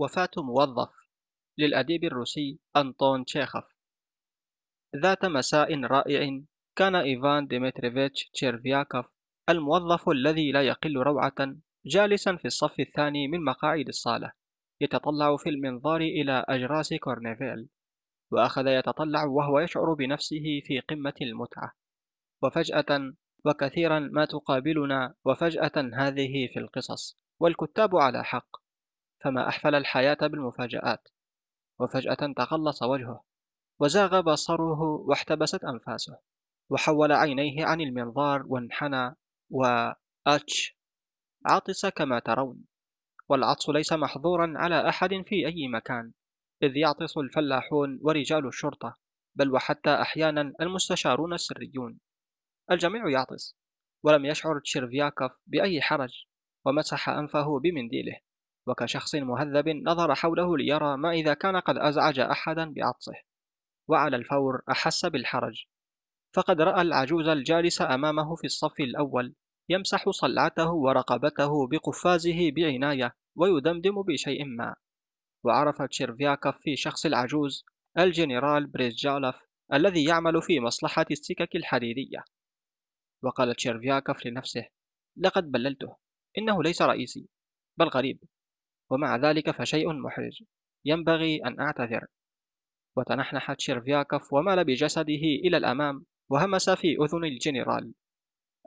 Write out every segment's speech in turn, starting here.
وفاة موظف للأديب الروسي أنطون تشيخوف. ذات مساء رائع كان إيفان ديمتريفيتش تشيرفياكوف الموظف الذي لا يقل روعة جالسا في الصف الثاني من مقاعد الصالة يتطلع في المنظار إلى أجراس كورنيفيل وأخذ يتطلع وهو يشعر بنفسه في قمة المتعة. وفجأة وكثيرا ما تقابلنا وفجأة هذه في القصص والكتاب على حق. فما أحفل الحياة بالمفاجآت وفجأة تقلص وجهه وزاغ بصره واحتبست أنفاسه وحول عينيه عن المنظار وانحنى وأتش عطس كما ترون والعطس ليس محظورا على أحد في أي مكان إذ يعطس الفلاحون ورجال الشرطة بل وحتى أحيانا المستشارون السريون. الجميع يعطس ولم يشعر تشيرفياكوف بأي حرج ومسح أنفه بمنديله. وكشخص مهذب نظر حوله ليرى ما إذا كان قد أزعج أحدا بعطسه وعلى الفور أحس بالحرج. فقد رأى العجوز الجالس أمامه في الصف الأول يمسح صلعته ورقبته بقفازه بعناية ويدمدم بشيء ما. وعرف تشيرفياكوف في شخص العجوز الجنرال بريزجالوف الذي يعمل في مصلحة السكك الحديدية وقال تشيرفياكوف لنفسه لقد بللته إنه ليس رئيسي بل غريب ومع ذلك فشيء محرج. ينبغي أن أعتذر. وتنحنح تشيرفياكوف ومال بجسده إلى الأمام وهمس في أذن الجنرال.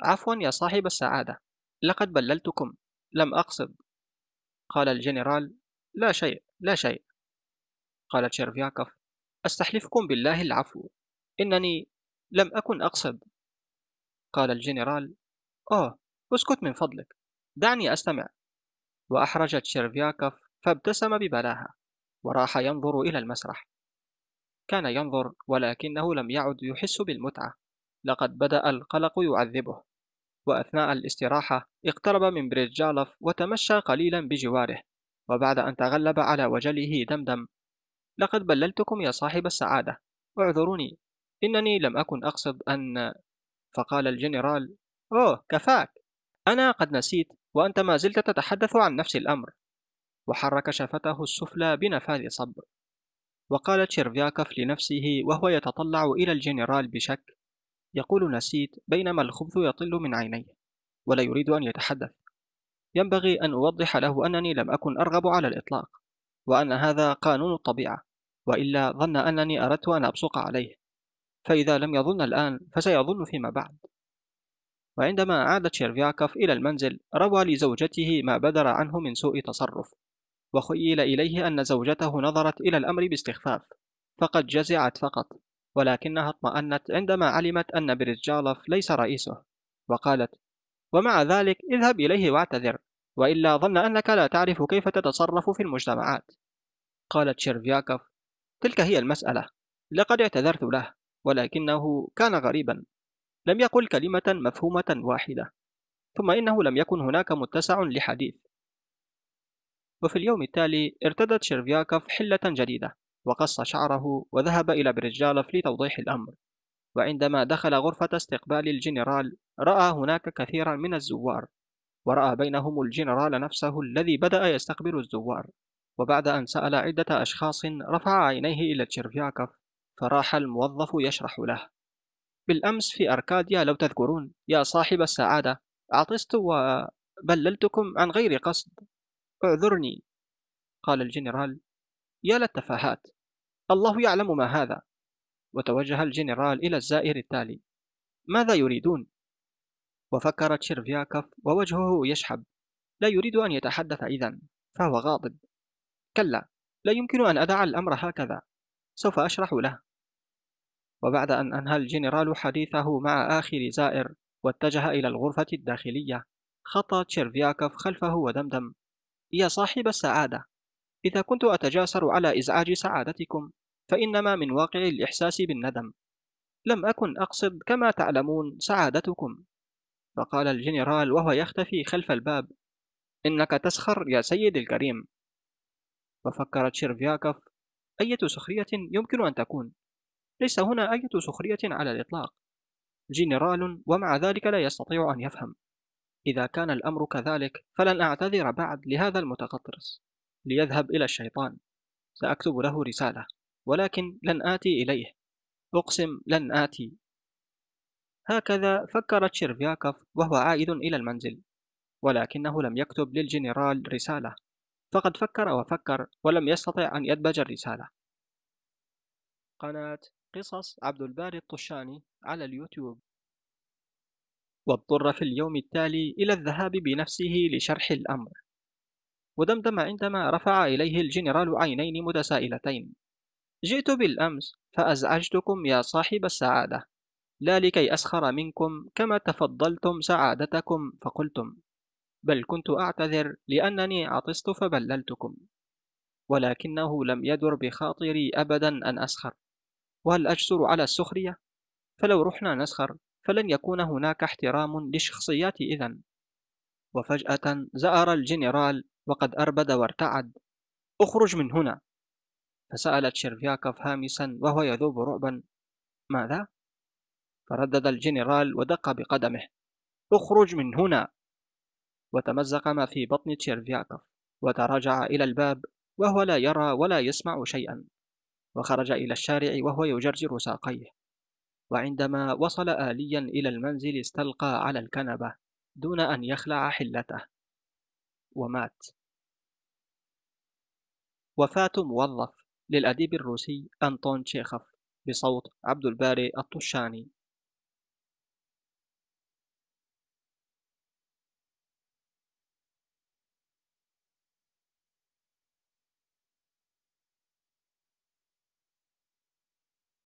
عفوا يا صاحب السعادة. لقد بللتكم. لم أقصد. قال الجنرال. لا شيء. لا شيء. قال تشيرفياكوف أستحلفكم بالله العفو. إنني لم أكن أقصد. قال الجنرال. أوه. اسكت من فضلك. دعني أستمع. وأحرج تشيرفياكوف فابتسم ببلاهة وراح ينظر إلى المسرح. كان ينظر ولكنه لم يعد يحس بالمتعة. لقد بدأ القلق يعذبه. وأثناء الاستراحة اقترب من بريزجالوف وتمشى قليلا بجواره. وبعد أن تغلب على وجله دمدم لقد بللتكم يا صاحب السعادة. اعذروني. إنني لم أكن أقصد أن فقال الجنرال أوه كفاك. أنا قد نسيت وأنت ما زلت تتحدث عن نفس الأمر. وحرك شفته السفلى بنفاذ صبر. وقال تشيرفياكوف لنفسه وهو يتطلع إلى الجنرال بشك. يقول نسيت بينما الخبث يطل من عينيه ولا يريد أن يتحدث. ينبغي أن أوضح له أنني لم أكن أرغب على الإطلاق وأن هذا قانون الطبيعة وإلا ظن أنني أردت أن أبصق عليه. فإذا لم يظن الآن فسيظن فيما بعد. وعندما عاد تشيرفياكوف إلى المنزل روى لزوجته ما بدر عنه من سوء تصرف وخيل إليه أن زوجته نظرت إلى الأمر باستخفاف فقد جزعت فقط ولكنها اطمأنت عندما علمت أن بريتجالوف ليس رئيسه وقالت ومع ذلك اذهب إليه واعتذر وإلا ظن أنك لا تعرف كيف تتصرف في المجتمعات. قال تشيرفياكوف تلك هي المسألة لقد اعتذرت له ولكنه كان غريبا. لم يقل كلمة مفهومة واحدة ثم إنه لم يكن هناك متسع للحديث. وفي اليوم التالي ارتدى تشيرفياكوف حلة جديدة وقص شعره وذهب إلى بريزجالوف لتوضيح الأمر. وعندما دخل غرفة استقبال الجنرال رأى هناك كثيرا من الزوار ورأى بينهم الجنرال نفسه الذي بدأ يستقبل الزوار. وبعد أن سأل عدة أشخاص رفع عينيه إلى تشيرفياكوف فراح الموظف يشرح له. بالأمس في أركاديا لو تذكرون. يا صاحب السعادة عطست وبللتكم عن غير قصد. اعذرني قال الجنرال. يا للتفاهات الله يعلم ما هذا. وتوجه الجنرال إلى الزائر التالي. ماذا يريدون؟ وفكر تشيرفياكوف ووجهه يشحب. لا يريد أن يتحدث إذا فهو غاضب. كلا لا يمكن أن أدع الأمر هكذا. سوف أشرح له. وبعد أن أنهى الجنرال حديثه مع آخر زائر واتجه إلى الغرفة الداخلية خطى تشيرفياكوف خلفه ودمدم. يا صاحب السعادة إذا كنت أتجاسر على إزعاج سعادتكم فإنما من واقع الإحساس بالندم. لم أكن أقصد كما تعلمون سعادتكم. فقال الجنرال وهو يختفي خلف الباب إنك تسخر يا سيدي الكريم. وفكر تشيرفياكوف أية سخرية يمكن أن تكون؟ ليس هنا أية سخرية على الإطلاق. جنرال ومع ذلك لا يستطيع أن يفهم. إذا كان الأمر كذلك فلن أعتذر بعد لهذا المتغطرس ليذهب إلى الشيطان. سأكتب له رسالة ولكن لن آتي إليه. أقسم لن آتي. هكذا فكر تشيرفياكوف وهو عائد إلى المنزل. ولكنه لم يكتب للجنرال رسالة. فقد فكر وفكر ولم يستطع أن يدبج الرسالة. قناة. قصص عبد الباري الطشاني على اليوتيوب. واضطر في اليوم التالي إلى الذهاب بنفسه لشرح الأمر. ودمدم عندما رفع إليه الجنرال عينين متسائلتين. جئت بالأمس فأزعجتكم يا صاحب السعادة. لا لكي أسخر منكم كما تفضلتم سعادتكم فقلتم. بل كنت أعتذر لأنني عطست فبللتكم. ولكنه لم يدر بخاطري أبدا أن أسخر. وهل أجسر على السخرية؟ فلو رحنا نسخر فلن يكون هناك احترام للشخصيات إذن. وفجأة زأر الجنرال وقد أربد وارتعد. اخرج من هنا. فسأل تشيرفياكوف هامسا وهو يذوب رعبا. ماذا؟ فردد الجنرال ودق بقدمه. اخرج من هنا. وتمزق ما في بطن تشيرفياكوف. وتراجع إلى الباب وهو لا يرى ولا يسمع شيئا. وخرج إلى الشارع وهو يجرجر ساقيه. وعندما وصل آليا إلى المنزل استلقى على الكنبة دون أن يخلع حلته. ومات. وفاة موظف للأديب الروسي أنطون تشيخوف بصوت عبد الباري الطشاني.